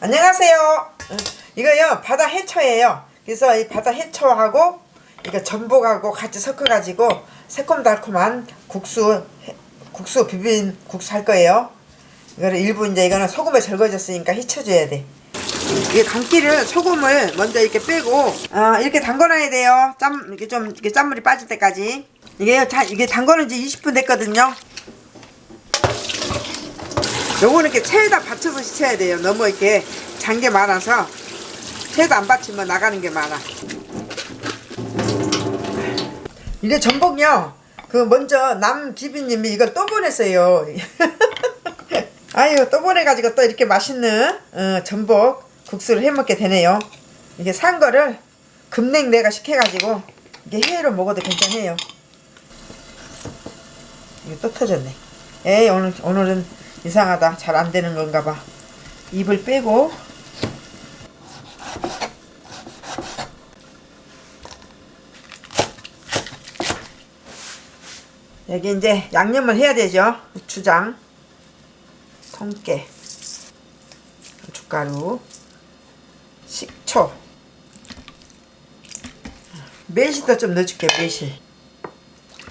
안녕하세요. 어, 이거요 바다 해초예요. 그래서 이 바다 해초하고 이거 전복하고 같이 섞어 가지고 새콤달콤한 국수 해- 국수 비빔 국수 할 거예요. 이거를 일부 이제 이거는 소금에 절거졌으니까 헤쳐줘야 돼. 이게 감기를 소금을 먼저 이렇게 빼고 아 이렇게 담궈놔야 돼요. 짬 이렇게 좀 이렇게 짠물이 빠질 때까지. 이게요 다 이게 담궈는 지 20분 됐거든요. 요거는 이렇게 체에다 받쳐서 씻어야 돼요. 너무 이렇게 잔 게 많아서 체에다 안 받치면 나가는 게 많아. 이게 전복이요. 그 먼저 남 기비님이 이걸 또 보냈어요. 아유 또 보내가지고 또 이렇게 맛있는 어, 전복 국수를 해먹게 되네요. 이게 산 거를 급냉 내가 시켜가지고 이게 회로 먹어도 괜찮아요. 이거 또 터졌네. 에이 오늘 오늘은 이상하다. 잘 안 되는 건가 봐. 입을 빼고 여기 이제 양념을 해야 되죠. 고추장, 통깨, 고춧가루, 식초, 매실도 좀 넣어줄게 매실,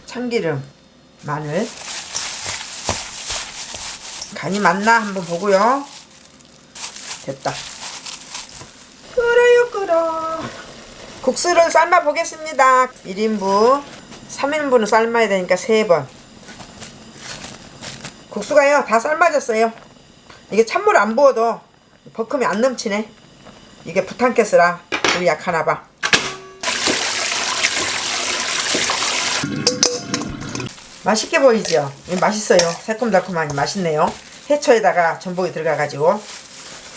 참기름, 마늘. 간이 맞나 한번 보고요. 됐다. 끓어요 끓어. 국수를 삶아 보겠습니다. 1인분, 3인분은 삶아야 되니까 3번. 국수가요 다 삶아졌어요. 이게 찬물 안 부어도 버큼이 안 넘치네. 이게 부탄가스라 우리 약하나 봐. 맛있게 보이죠? 맛있어요. 새콤달콤하니 맛있네요. 해초에다가 전복이 들어가가지고.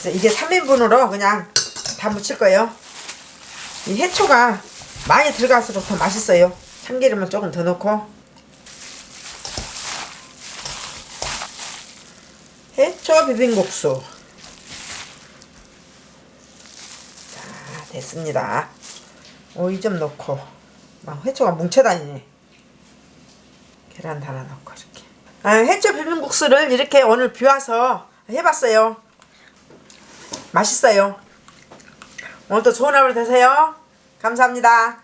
그래서 이게 3인분으로 그냥 다 무칠 거예요. 이 해초가 많이 들어갈수록 더 맛있어요. 참기름은 조금 더 넣고. 해초 비빔국수. 자, 됐습니다. 오이 좀 넣고. 막 해초가 뭉쳐다니네. 계란 하나 넣고. 아, 해초 비빔국수를 이렇게 오늘 비와서 해봤어요. 맛있어요. 오늘도 좋은 하루 되세요. 감사합니다.